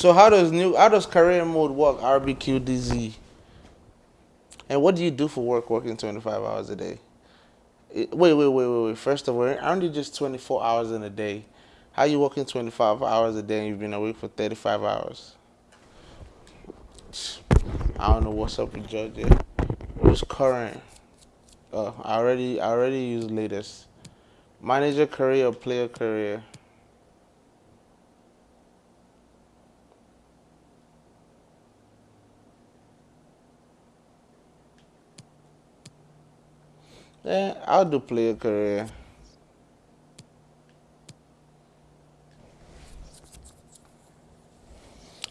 So how does new how does career mode work? RBQDZ. And what do you do for work working 25 hours a day? It, wait, wait, wait, wait, wait. First of all, aren't you just 24 hours in a day? How you working 25 hours a day and you've been awake for 35 hours? I don't know what's up with Georgia. Who's current? Uh, I already, I already used latest. Manager career, or player career. Yeah, I'll do player career.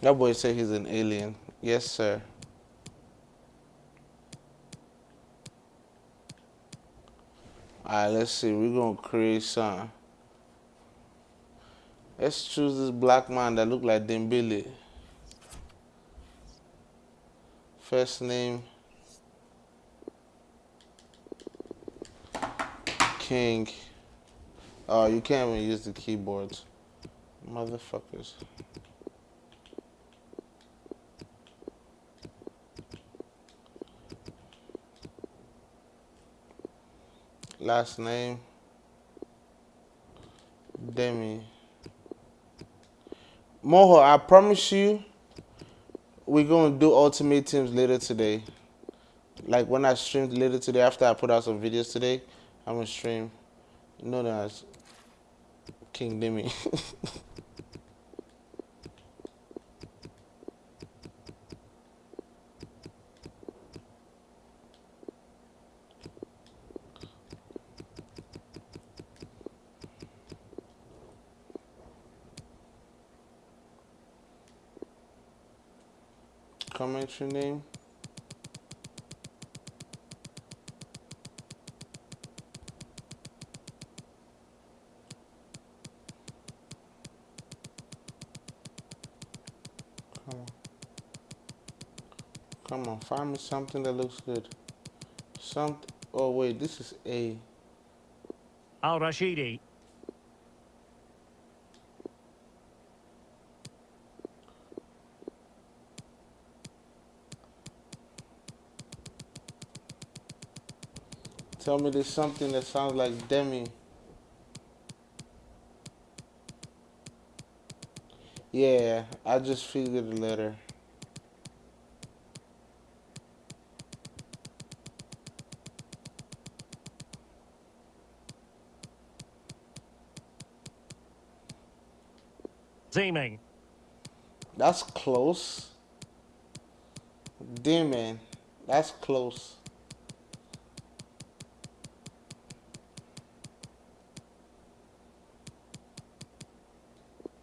That boy said he's an alien. Yes, sir. Alright, let's see. We're gonna create some. Let's choose this black man that look like Dembele. First name King. Oh, you can't even use the keyboards. Motherfuckers. Last name Demi. Moho, I promise you, we're gonna do ultimate teams later today. Like when I streamed later today, after I put out some videos today, I'm gonna stream known as King Demi. Comment your name. On, find me something that looks good. Some. Oh wait, this is A. Al Rashidi. Tell me there's something that sounds like Demi. Yeah, I just figured the letter. That's close. Demon. That's close.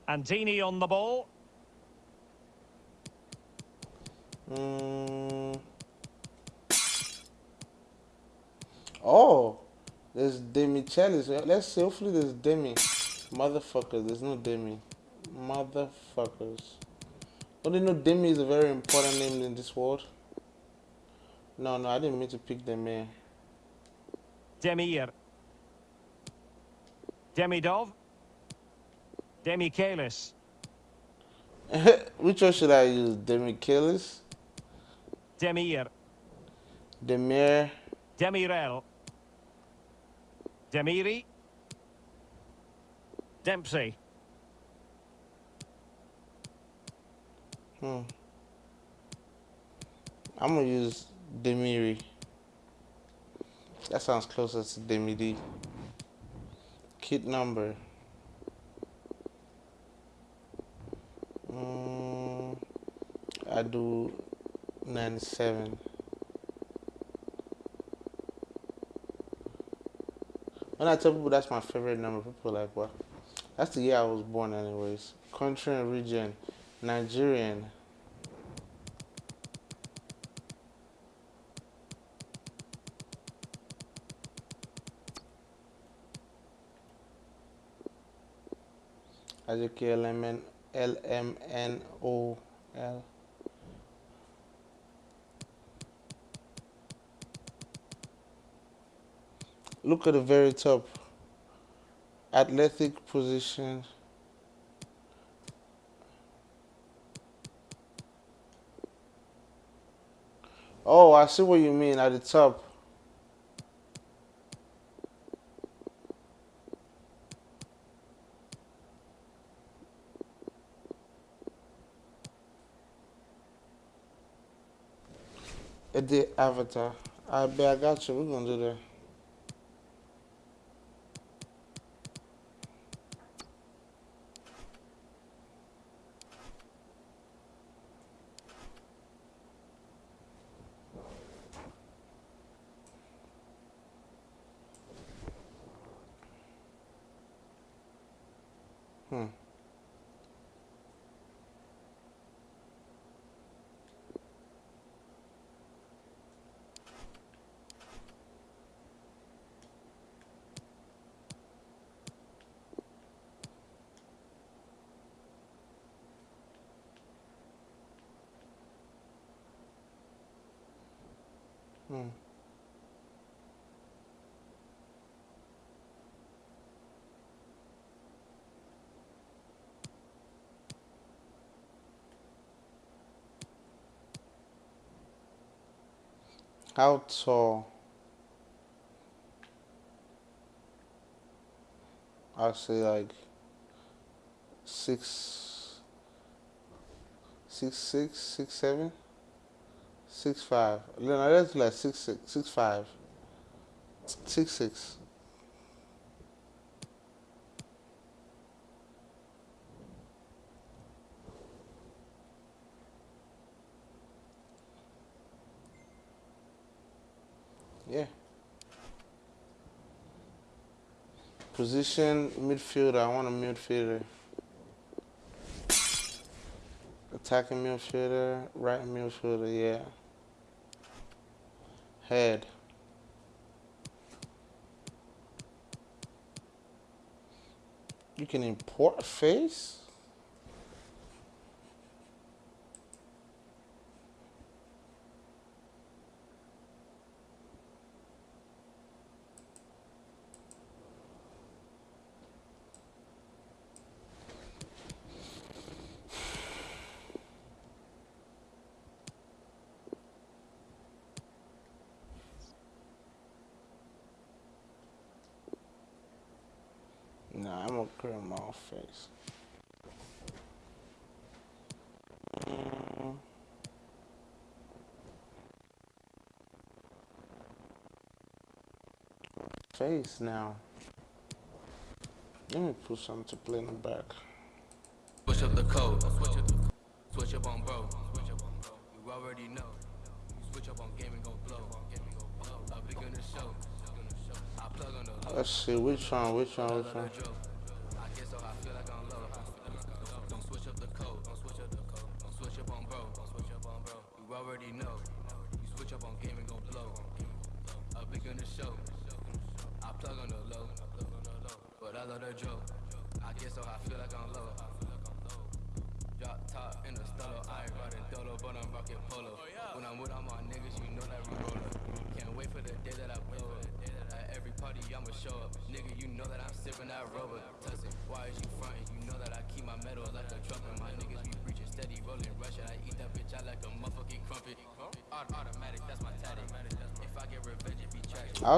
Antini on the ball. Mm. Oh, there's Demi Chalice. Let's see. Hopefully, there's Demi. Motherfuckers, there's no Demi. Motherfuckers. Don't you know Demi is a very important name in this world? No, no, I didn't mean to pick Demi. Demir. Demidov. Demichelis. Which one should I use? Demi Kalis? Demir. Demir? Demirel. Demiri. Dempsey. Hmm. I'm gonna use Demiri. That sounds closer to Demidi. Kit number. Mm, I do 97. When I tell people that's my favorite number, people are like, what? That's the year I was born, anyways. Country and region, Nigerian. LMN, LMNOL. Look at the very top. Athletic position. Oh, I see what you mean at the top. The avatar. I bet I got you. We're gonna do that. auto actually like six six six six seven six five. Then I let's like six six six five six six. Position midfielder. I want a midfielder. Attacking midfielder, right midfielder, yeah. Head. You can import face? face. Face now. Let me put something to play in the back. Switch up the code. Switch up, switch up on bro. Switch up on bro. You already know. Switch up on game and go blow. up i'll be going to show Let's see which one, which one, which one.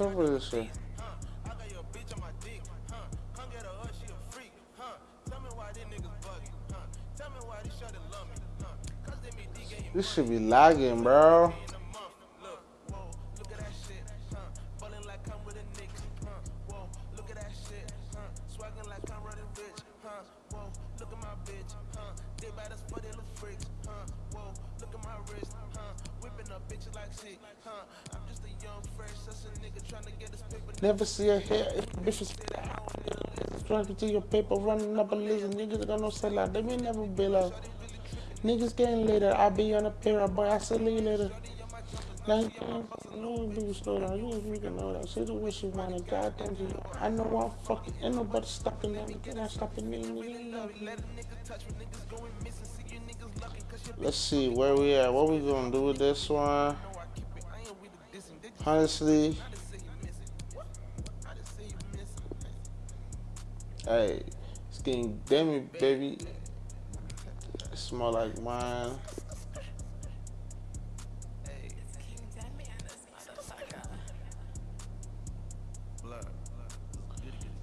Up with this shit? This should be lagging, bro. see your hair. If a bitch was subscribe to your paper, running up a list. Niggas gonna sell sellout. They may never be like. Niggas getting later. i'll be on a pair of boy. i'll see you later. Like, no people slow down. You ain't freaking know that. she's the way she wanna. Goddamn you. I know I'm fucking. Ain't nobody stopping that. Nigga, not stopping me. Let's see where we at. What we gonna do with this one? Honestly. Hey, getting demi, baby. Smell like wine.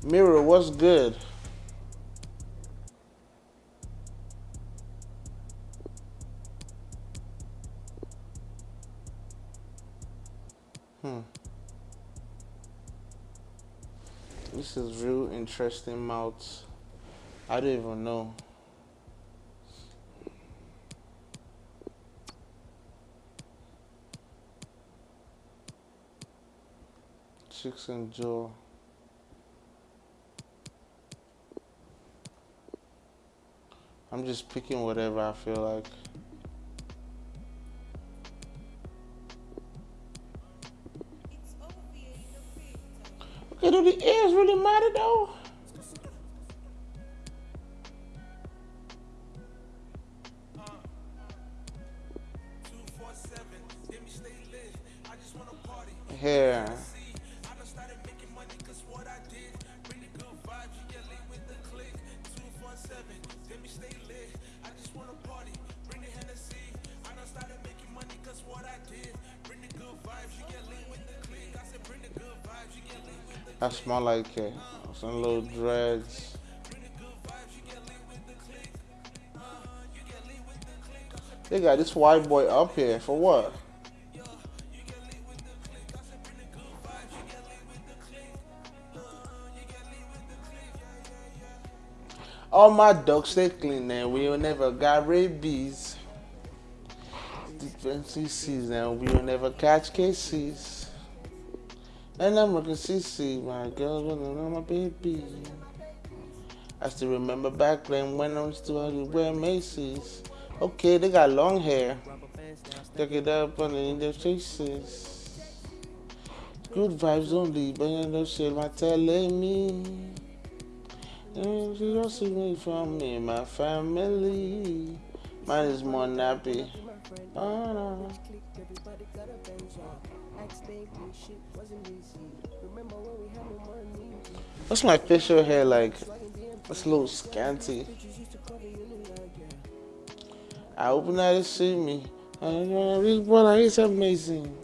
Mirror, what's good? Interesting mouths. I don't even know. Chicks and Joe. I'm just picking whatever I feel like. Okay, do the ears really matter though? Smell like it. Some little dreads. They got this white boy up here for what? All my dogs stay clean and we will never got rabies. Defensive season, we will never catch cases. And I'm looking CC, my girl, when my baby. I still remember back then when I was still wear Macy's. Okay, they got long hair. Take it up underneath their faces. Good vibes only, but you know shit, my telling me. And you don't see me from me, my family. Mine is more nappy. Ah, oh, no. What's my facial hair like? It's a little scanty. I hope that to see me. This boy, he's amazing.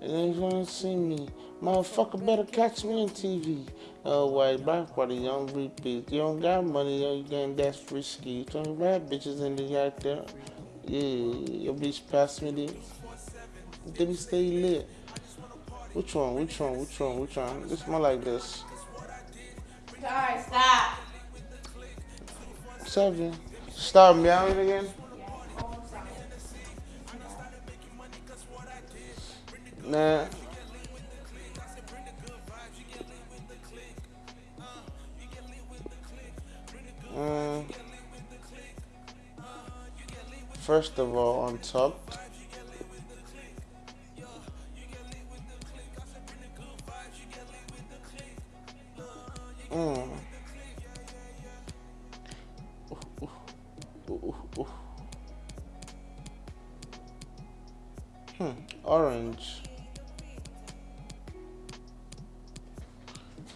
And then you wanna see me. Motherfucker better catch me on TV. Oh, white black body, young repeat. You don't got money, oh, you getting that's risky. Twenty bad bitches in the out there. Yeah, your bitch pass me this. Let me stay lit. Which one? Which one? Which one? Which one? This more like this. Sorry, stop. Seven. Start meowing again. Nah. Mm. First of all, on top. Mm. Ooh. Hmm, orange.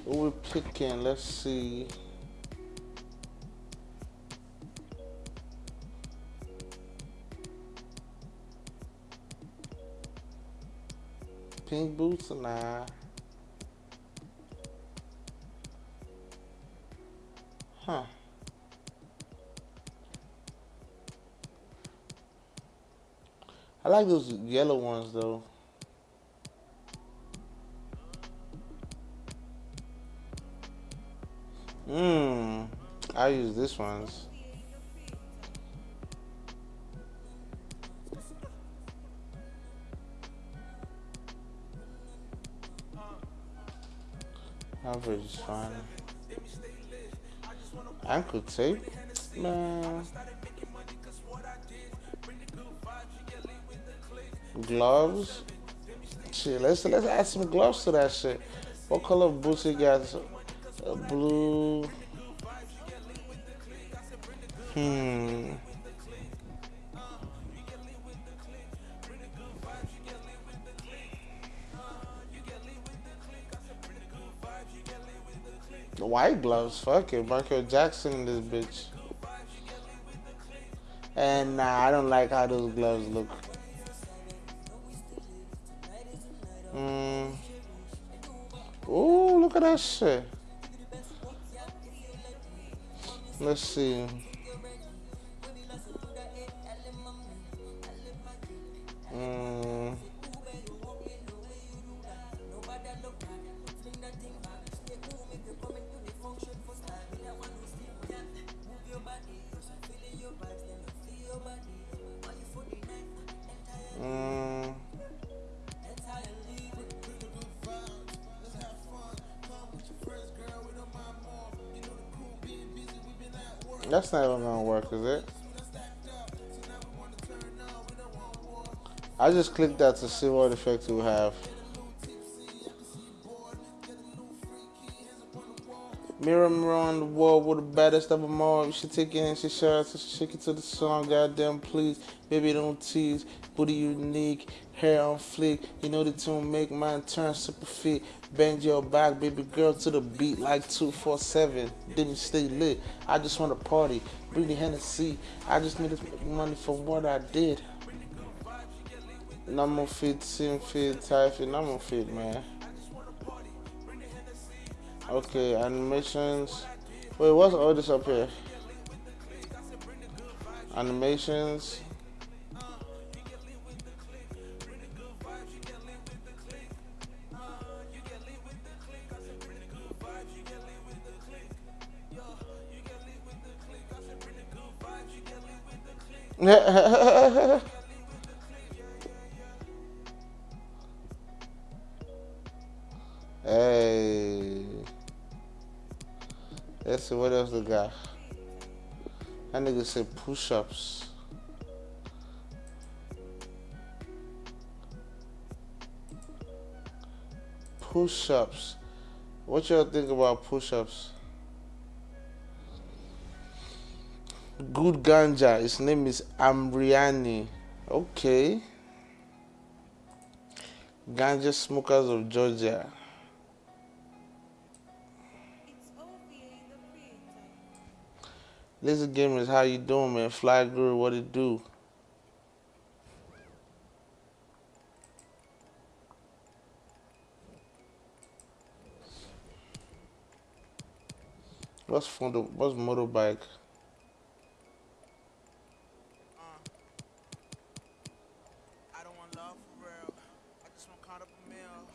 What we picking? Let's see. Pink boots? And nah. Huh. I like those yellow ones though. Mmm. I use this ones. Average is fine. Ankle tape? Man. Gloves? Shit, let's let's add some gloves to that shit. What color boots he got? Uh, blue. Hmm. White gloves, fuck it. Michael Jackson this bitch. And nah, I don't like how those gloves look. Mm. Ooh, look at that shit. Let's see. That's not even gonna work, is it? I just clicked that to see what effect it will have. Mirror, mirror on the wall, with the baddest of them all. You should take it and she share to shake it to the song. Goddamn, please, baby, don't tease. Booty unique, hair on fleek. You know the tune make mine turn super fit. Bend your back, baby girl, to the beat like 247. Didn't stay lit. I just want to party. Bring the Hennessy. I just need to money for what I did. Normal fit, sim fit, normal fit, man. Okay, animations. Wait, what's all this up here? Animations. Push-ups. Push-ups. What y'all think about push-ups? Good ganja. His name is Amriani. Okay. Ganja smokers of Georgia. Lizard Gamers, how you doing, man? Fly Guru, what it do? What's for the what's motorbike? I don't want love for real. I just want caught up a meal.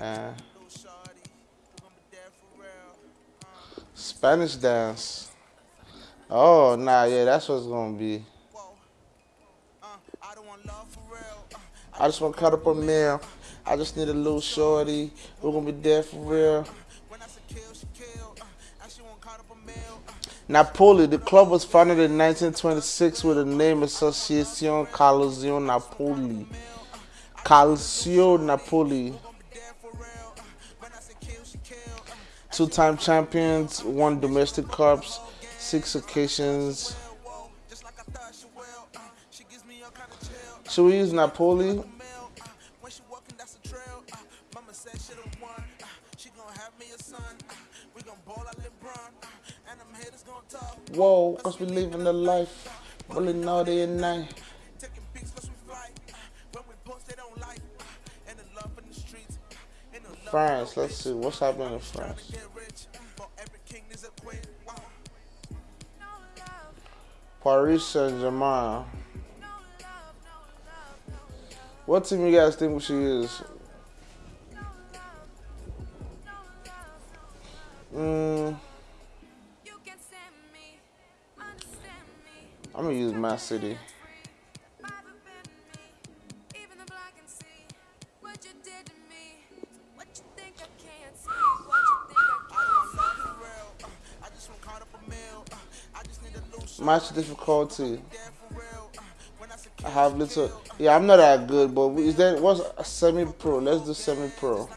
Uh, Little shorty, Oh, nah, yeah, that's what's gonna be. I just want to cut up a meal. I just need a little shorty. We're gonna be there for real. Napoli, the club was founded in 1926 with the name Associazione Calcio Napoli. Calcio Napoli. Two-time champions, won domestic cups, six occasions. Should we use Napoli? Whoa, cause we living the life, rolling all day and night. France, let's see what's happening in France. Paris Saint Germain. What team you guys think she is? Mm, I'm gonna use my City. Match difficulty. I have little. Yeah, I'm not that good, but is that what's semi pro? Let's do semi pro.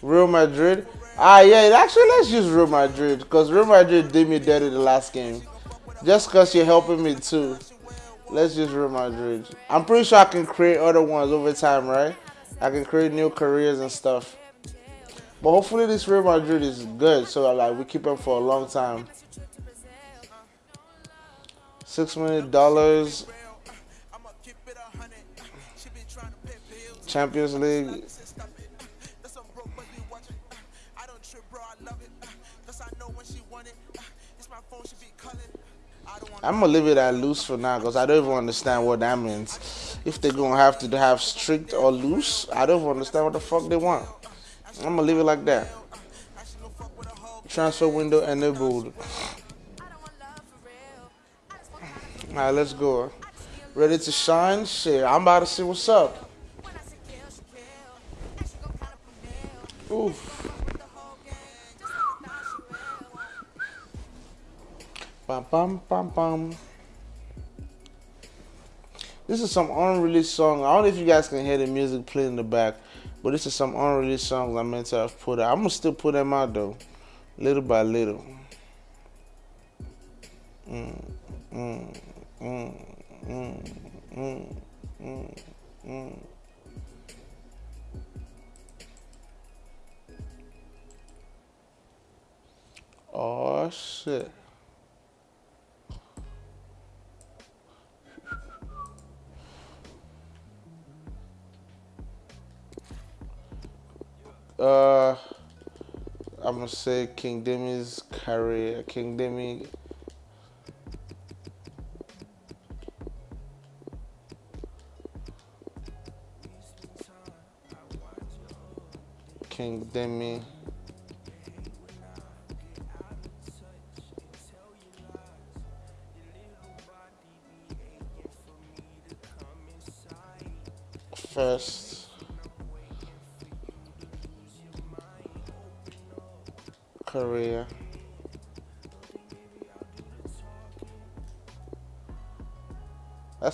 Real Madrid. Ah, yeah. Actually, let's use Real Madrid because Real Madrid did me dirty the last game. Just because you're helping me too. Let's use Real Madrid. I'm pretty sure I can create other ones over time, right? I can create new careers and stuff. But hopefully this Real Madrid is good, so like we keep them for a long time. Six million dollars. Champions League. I'm gonna leave it at loose for now because I don't even understand what that means. If they're gonna have to have strict or loose, I don't even understand what the fuck they want. I'm gonna leave it like that. Transfer window enabled. Alright, let's go. Ready to shine? Shit, I'm about to see what's up. Oof. Bum, bum, bum, bum. This is some unreleased song. I don't know if you guys can hear the music playing in the back, but this is some unreleased songs I meant to have put out. I'm gonna still put them out though, little by little. Gonna say King Demi's career. King Demi. King Demi.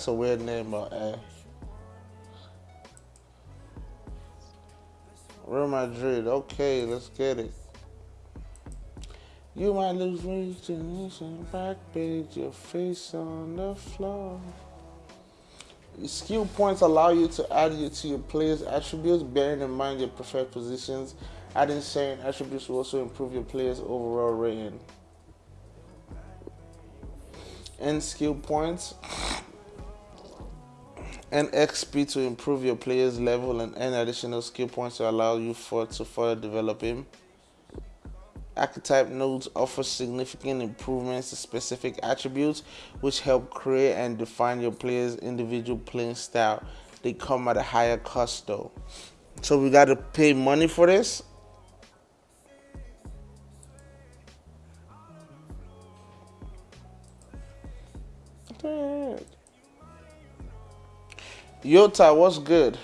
That's a weird name, but eh. Real Madrid. Okay, let's get it. You might lose reach back page, your face on the floor. Skill points allow you to add you to your player's attributes, bearing in mind your preferred positions Adding certain attributes will also improve your player's overall rating. And skill points and XP to improve your player's level and earn additional skill points to allow you for to further develop him. Archetype nodes offer significant improvements to specific attributes which help create and define your player's individual playing style. They come at a higher cost though. So we got to pay money for this. Yota, what's good?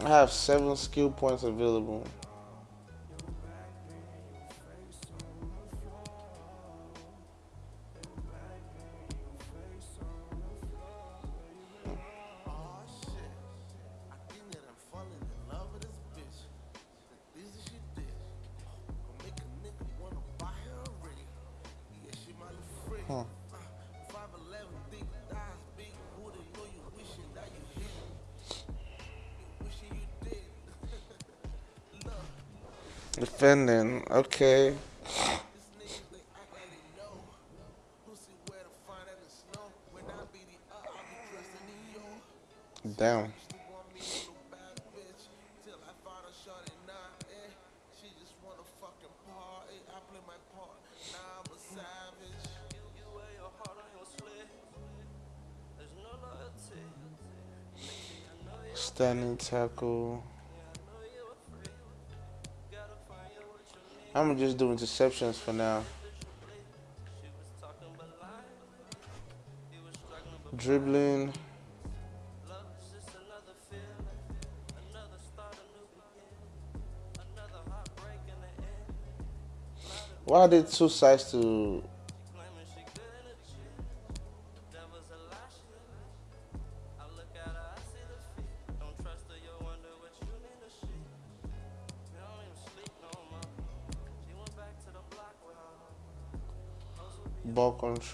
I have seven skill points available. Defending, okay. Damn. She just won a fucking party. I play my part. I'm a savage. Standing tackle. I'm gonna just do interceptions for now. Dribbling. Why are there two sides to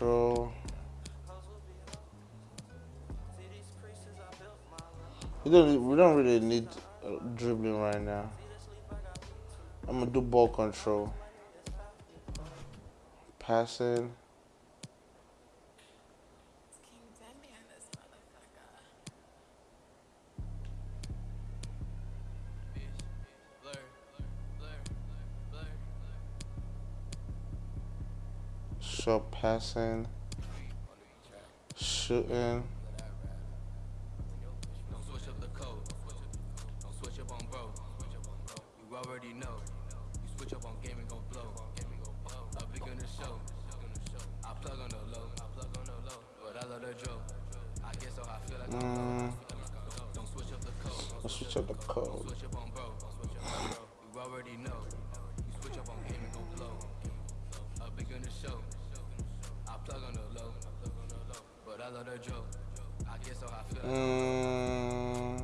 control? We don't we don't really need uh, dribbling right now. I'm gonna do ball control. Passing. Passing. Shooting. Mm.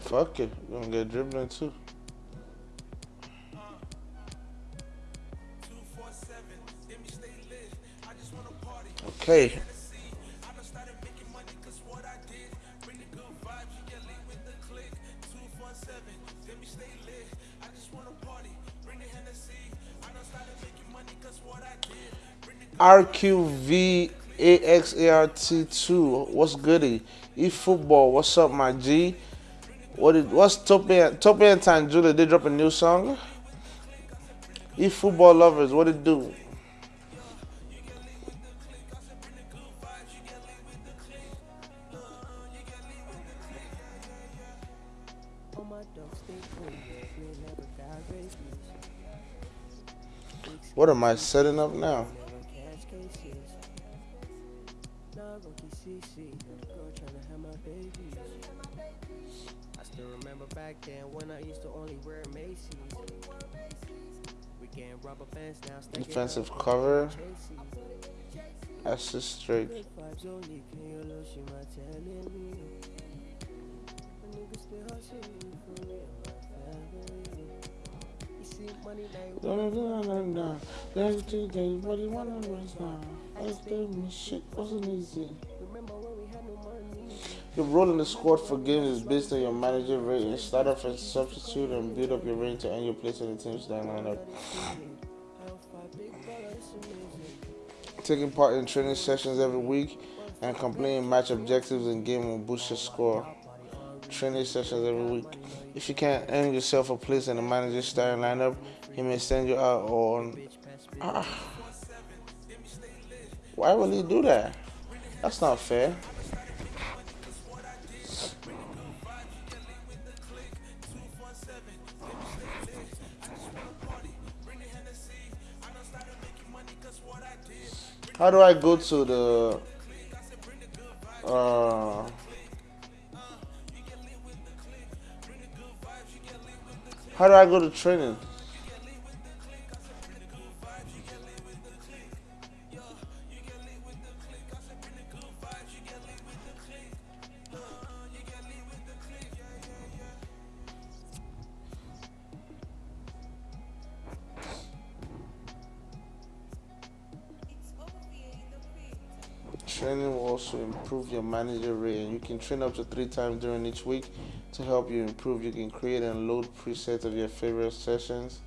Fuck it. We're gonna get dribbling too. Okay. RQVAXART2, what's goody? E football, what's up, my G? What did what's Topian Topian Time Julia? They drop a new song. E football lovers, what it do? What am I setting up now? Never catch cases. Nah, rookie CC, young girl tryna have my babies. I still remember back then when I used to only wear Macy's. We getting rubber now, Defensive cover. Chasey's. Assist straight. Money like Don't do that now. There's two days, but you wanna rest now. Let's do me shit wasn't easy. Remember when we had no money? Your role in the squad for games is based on your manager rating. Start off as a substitute and build up your rating to earn your place in the team's lineup. Taking part in training sessions every week and completing match objectives in game will boost your score. Training sessions every week. If you can't earn yourself a place in the manager's starting lineup, he may send you out on. Ah. Why would he do that? That's not fair. How do I go to the uh How do I go to training? Training will also improve your manager rating. You can train up to three times during each week to help you improve. You can create and load presets of your favorite sessions.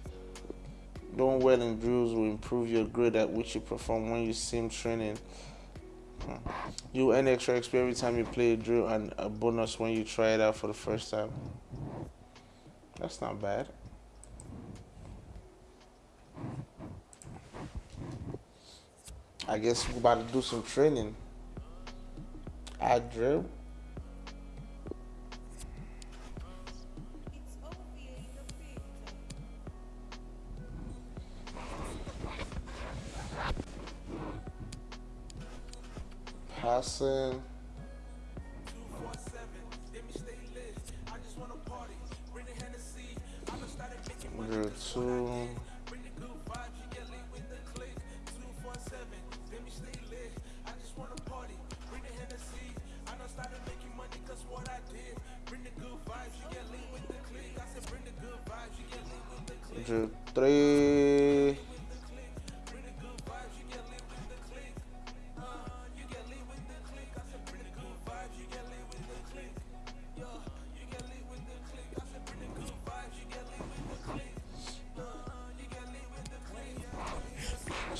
Doing well in drills will improve your grade at which you perform when you sim training. Hmm. You earn extra XP every time you play a drill and a bonus when you try it out for the first time. That's not bad. I guess we're about to do some training. I creator. Passing.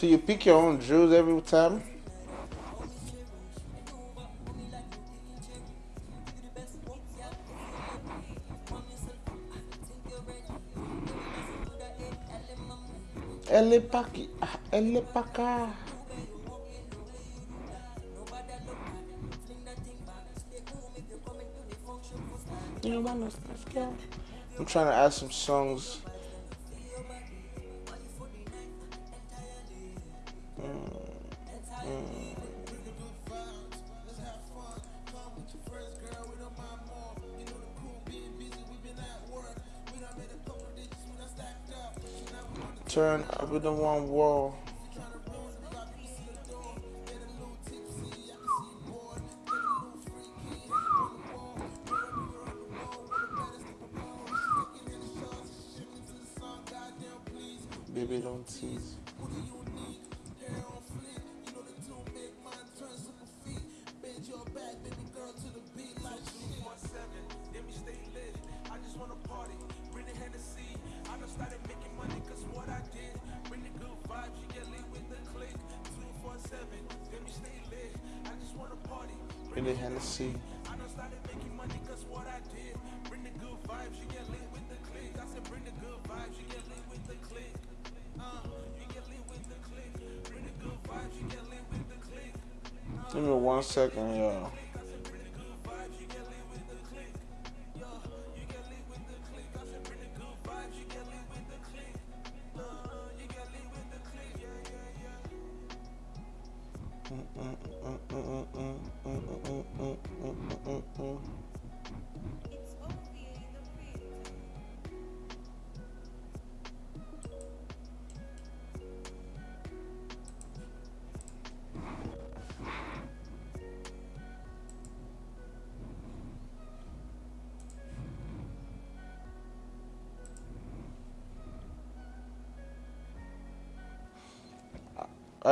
So you pick your own drills every time? Elle est pas qui ah, Elle est pas cá. I'm trying to add some songs. Turn with the one wall. Baby, don't tease. Me one second, y'all.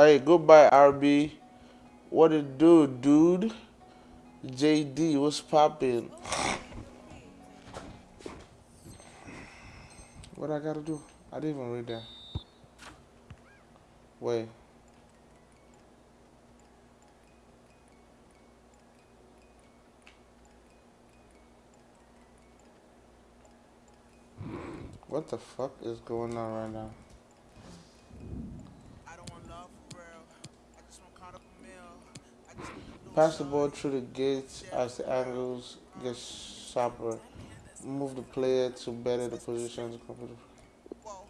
Hey, goodbye, RB. What it do, dude? JD, what's poppin'? What I gotta do? I didn't even read that. Wait. What the fuck is going on right now? Pass the ball through the gates as the angles get sharper. Move the player to better the positions. Whoa.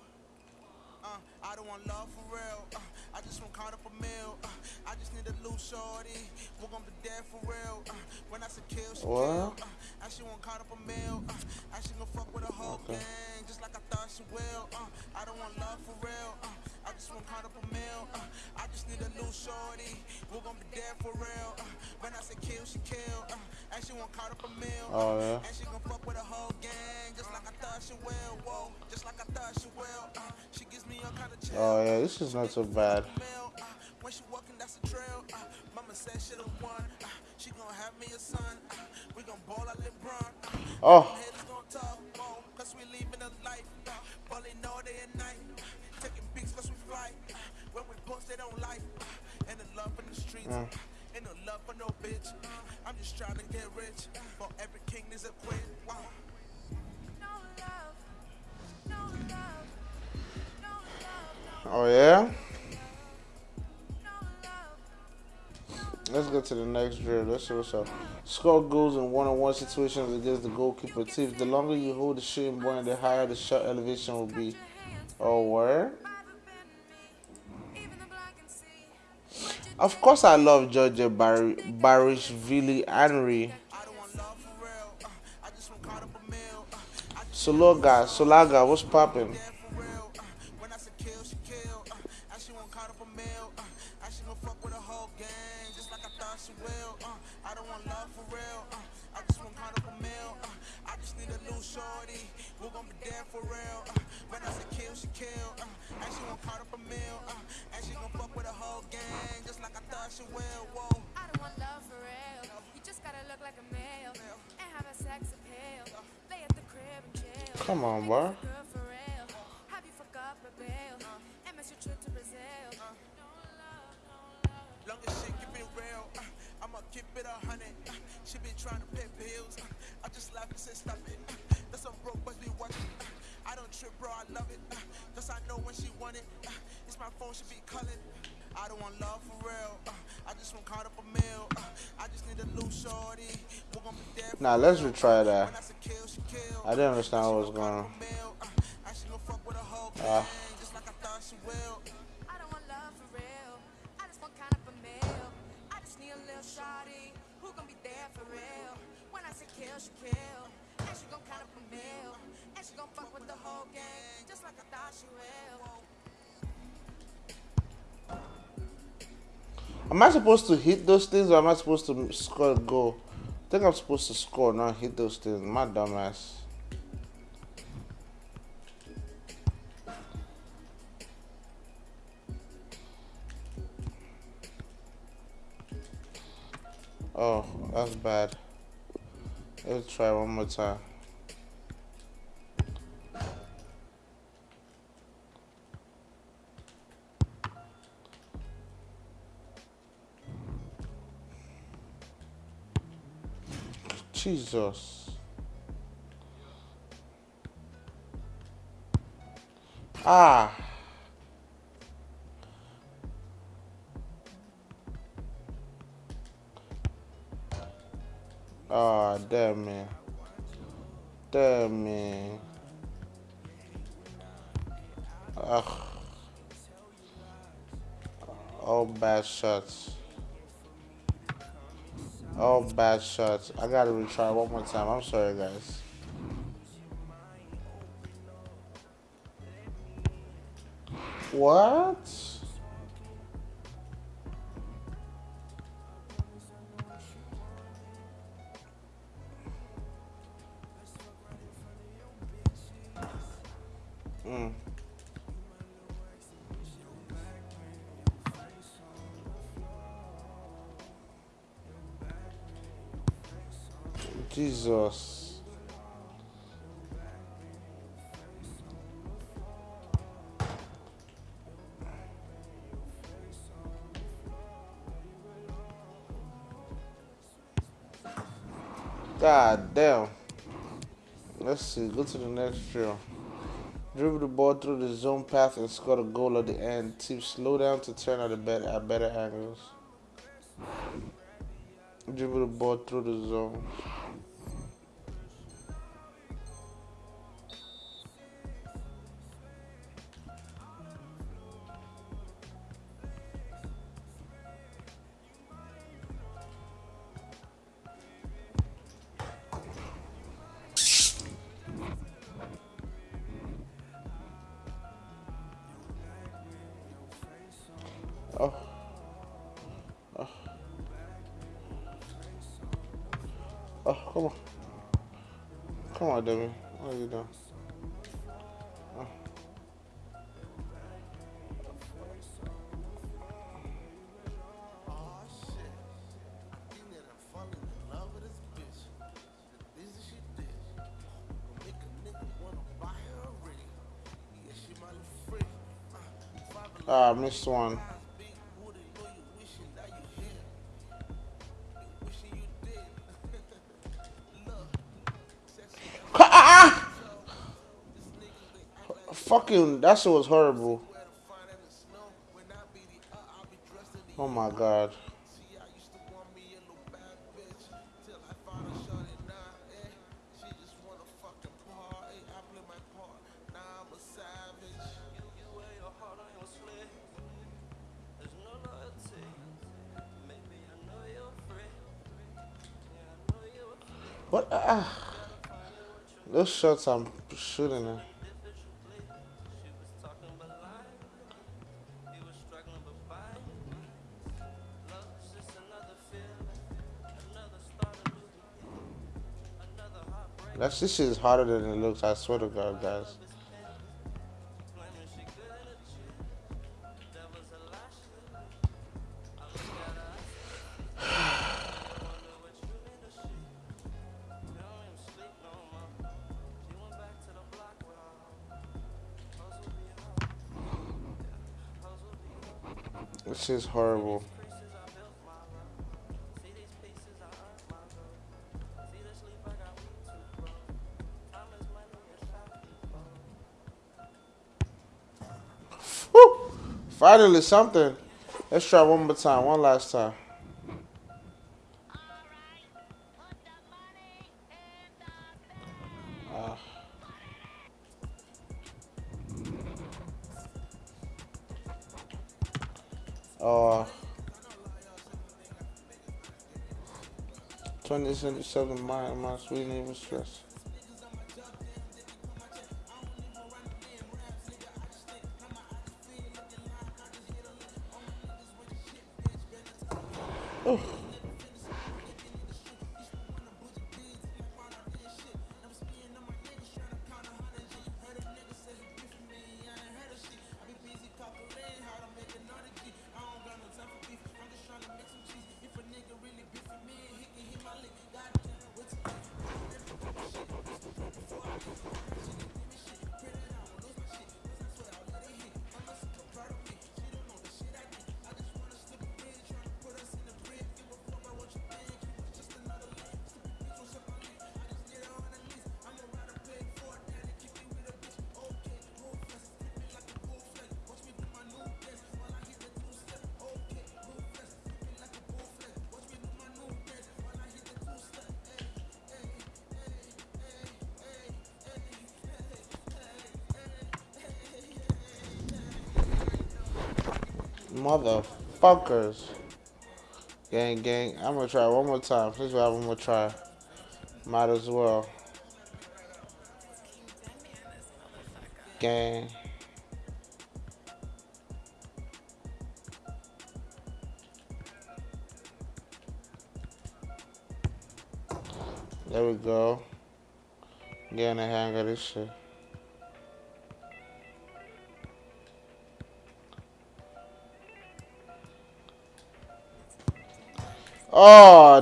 Uh, I don't want love for real. Uh, I just want caught up a meal. Uh, I just need a loose shorty. We're gonna be there for real. Uh, when I say kill, she What? kill. Uh, and she want caught up a meal. Uh, she gon' fuck with a whole Okay. gang, just like I thought she will. Uh, I don't want love for real. Uh, I just want caught up a meal. Uh, I just need a loose shorty. We're gonna be there for real. Uh, when I say kill, she kill. Uh, and she want caught up a meal. Oh, yeah. And she gon' fuck with a whole gang, just like I thought she will. Whoa, just like I thought she will. Uh, she gives me all kind of chill. Oh yeah, this is not so bad. Uh, when she walking, that's a trail. Uh, mama said she the one. Uh, she gon' have me a son. Uh, we gon' ball like LeBron. Uh, Oh, Uh. Ain't no love for no bitch. I'm just trying to get rich. For every king is a queen. Wow. No love. No love. No love. Oh yeah. Let's go to the next drill. Let's see what's up. Score goals in one-on-one situations against the goalkeeper. Teams. The longer you hold the shooting point, the higher the shot elevation will be. Oh, where? Of course, I love Georgia Bar- Barishvili Henry. I don't want love be there. for Now let's retry that. I didn't understand what was going on. Uh. Am I supposed to hit those things or am I supposed to score a goal? Think I'm supposed to score, not hit those things. My dumbass. Oh, that's bad. Let's try one more time. Jesus. Ah. Ah, damn me. Damn me. Ugh. All bad shots. All bad shots. I gotta retry one more time. I'm sorry, guys. What? Jesus. God damn. Let's see. Go to the next drill. Dribble the ball through the zone path and score the goal at the end. Team slow down to turn at, a better, at better angles. Dribble the ball through the zone. Come on. Come on, Demi. What are you doing? Shit. I think know you're free. Yeah, I know you're. What? Ah. Those shots I'm shooting at. This shit is harder than it looks. I swear to God, guys. this is good Finally, something. Let's try one more time. One last time. Ah. Oh. 2077 my my sweet neighbor stress. Motherfuckers. Gang, gang. I'm gonna try one more time. Please have one more try. Might as well. Gang. There we go. Getting the hang of this shit. Oh,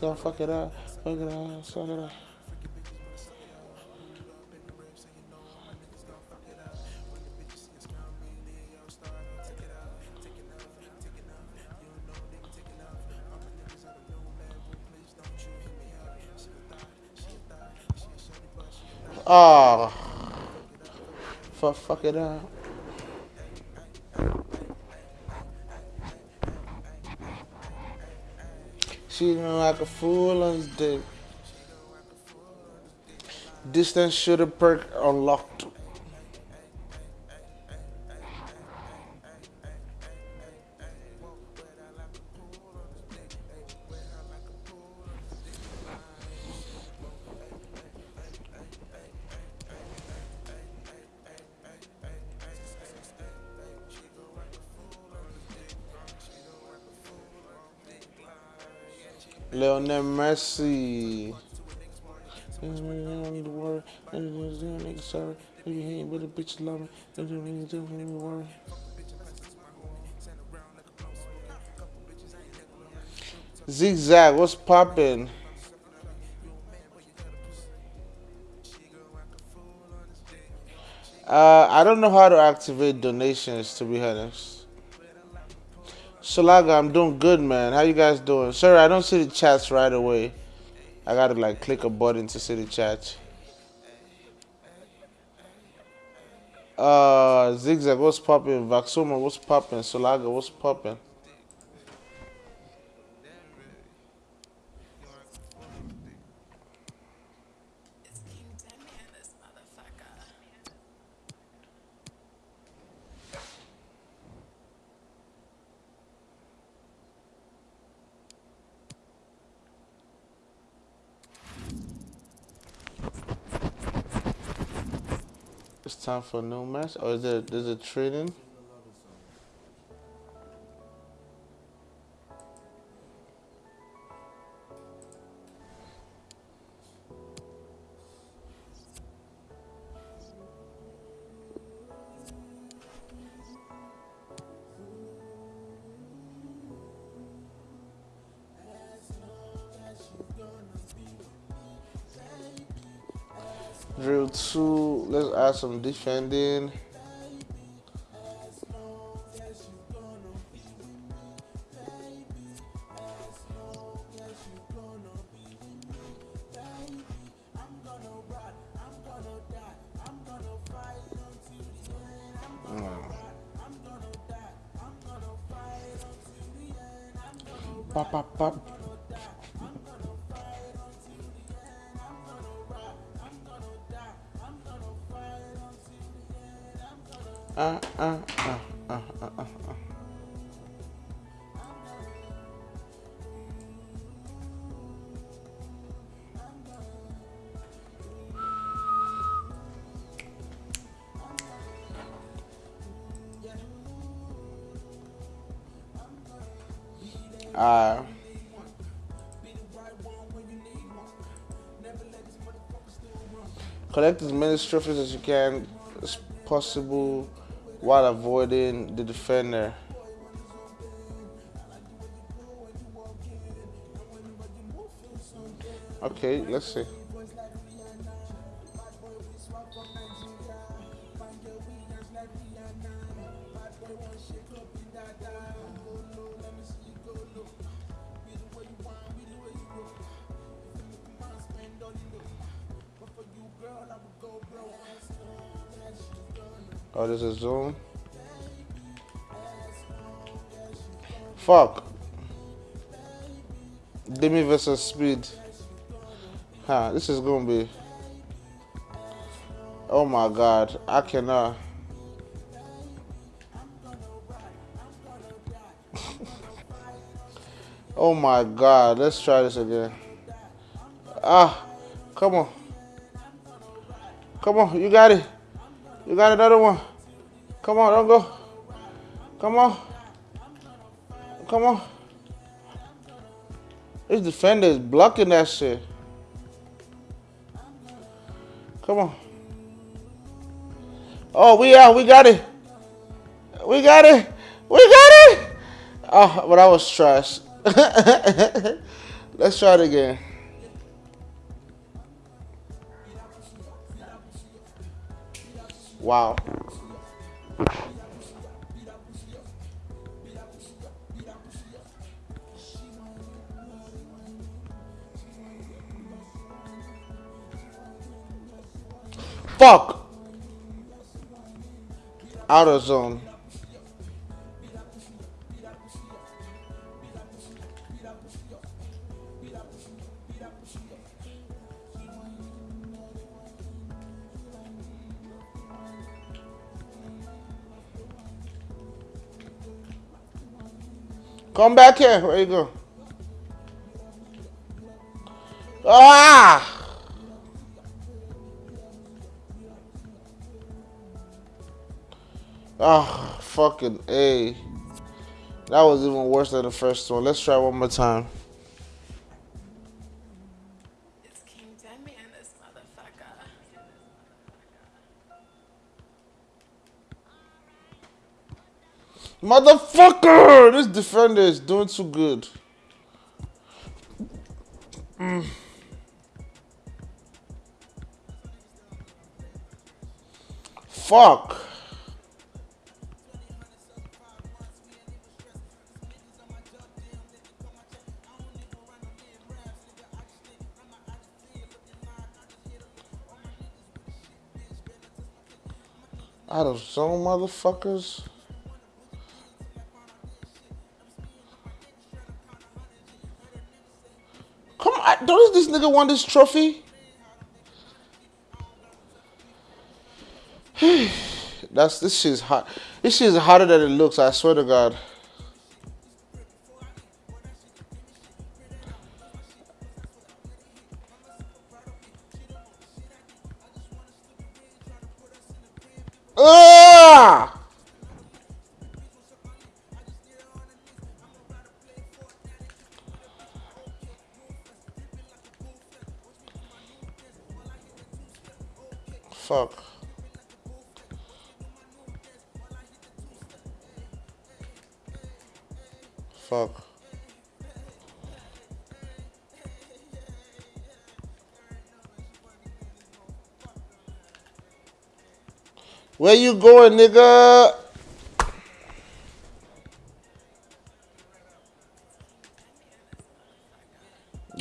don't fuck it up, fuck it up, suck it up. Oh, fuck, fuck it up. Know like a fool on his dick. Distance shooter perk unlocked. Zigzag, what's poppin'? Uh, I don't know how to activate donations, to be honest. Shalaga, I'm doing good, man. How you guys doing? Sorry, I don't see the chats right away. I gotta like click a button to see the chat. Uh, Zigzag, what's poppin'? Vaxoma, what's poppin'? Solaga, what's poppin'? It's time for a new match, or is there there's a training? Some defending. Collect as many trophies as you can as possible while avoiding the defender. Okay, let's see. There's a. Fuck. Demi versus Speed. Huh, this is gonna be. Oh my god, I cannot. oh my god, let's try this again. Ah, come on. Come on, you got it. You got another one. Come on, don't go. Come on. Come on. This defender is blocking that shit. Come on. Oh, we out. We got it. We got it. We got it. Oh, but I was trash. Let's try it again. Wow. Fuck. Out of zone. Come back here. Where you go? Ah! Oh, fucking A. That was even worse than the first one. Let's try one more time. Motherfucker! This defender is doing too good. Mm. Fuck. Out of zone, motherfuckers. Come on, don't this nigga want this trophy? That's this shit's hot. This shit is hotter than it looks. I swear to God. Fuck. Fuck. Where you going, nigga?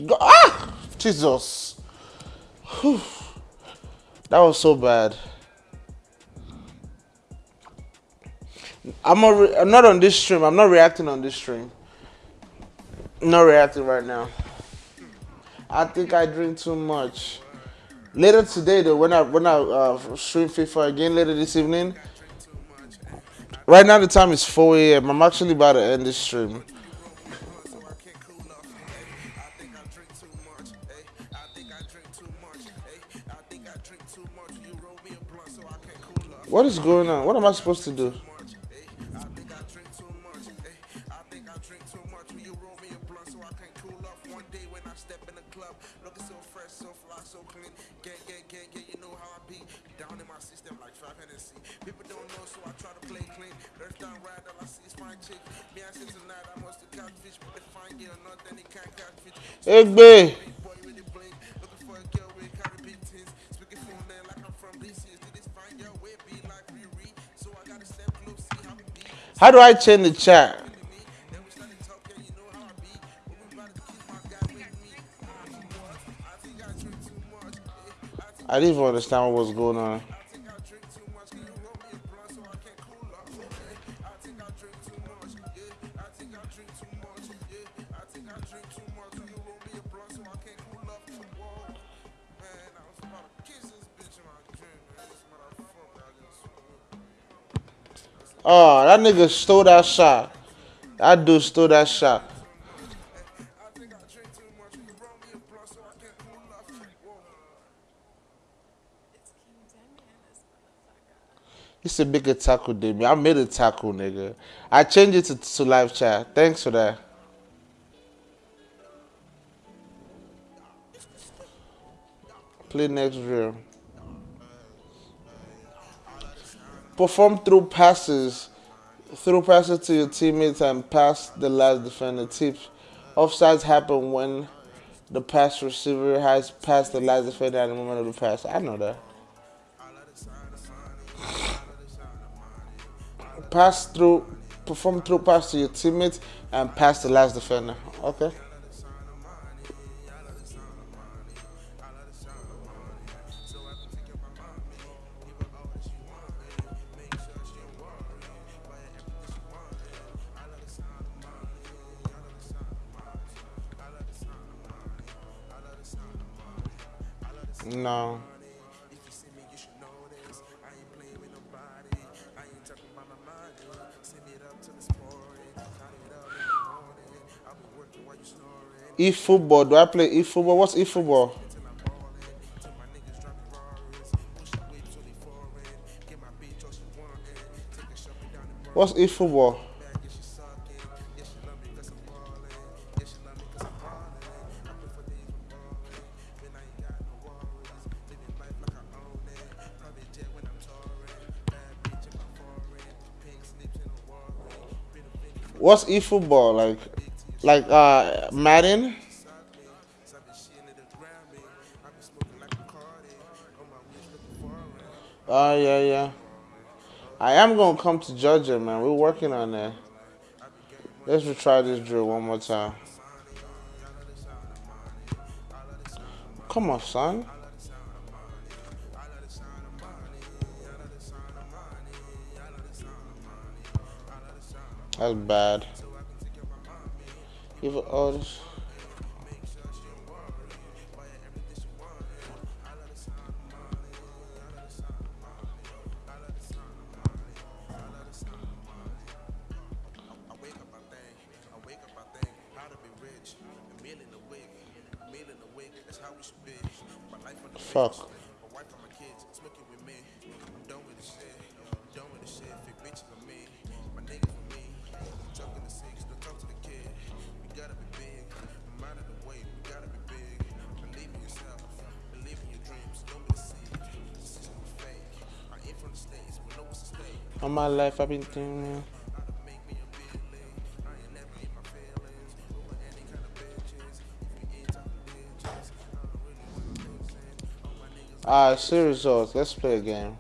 Go ah! Jesus. Whew. That was so bad. I'm, a I'm not on this stream. I'm not reacting on this stream. not reacting right now. I think I drink too much. Later today, though, when I when I uh, stream FIFA again later this evening. Right now the time is 4 a.m. I'm actually about to end this stream. What is going on? What am I supposed to do? Egbe. How do I change the chat? I didn't even understand what was going on. Oh, that nigga stole that shot. That dude stole that shot. It's a bigger tackle than me. I made a tackle, nigga. I changed it to, to live chat. Thanks for that. Play next drill. Perform through passes, through passes to your teammates and pass the last defender. Tips. Offsides happen when the pass receiver has passed the last defender at the moment of the pass. I know that. Pass through, perform through pass to your teammates and pass the last defender. Okay. No. E football. Do I play e football? What's e football? What's e What's eFootball like? Like uh, Madden? Oh uh, yeah, yeah. I am gonna come to Georgia, man. We're working on that. Let's retry this drill one more time. Come on, son. That's bad. Give all this. life I've been doing. Alright, see results. Let's play a game.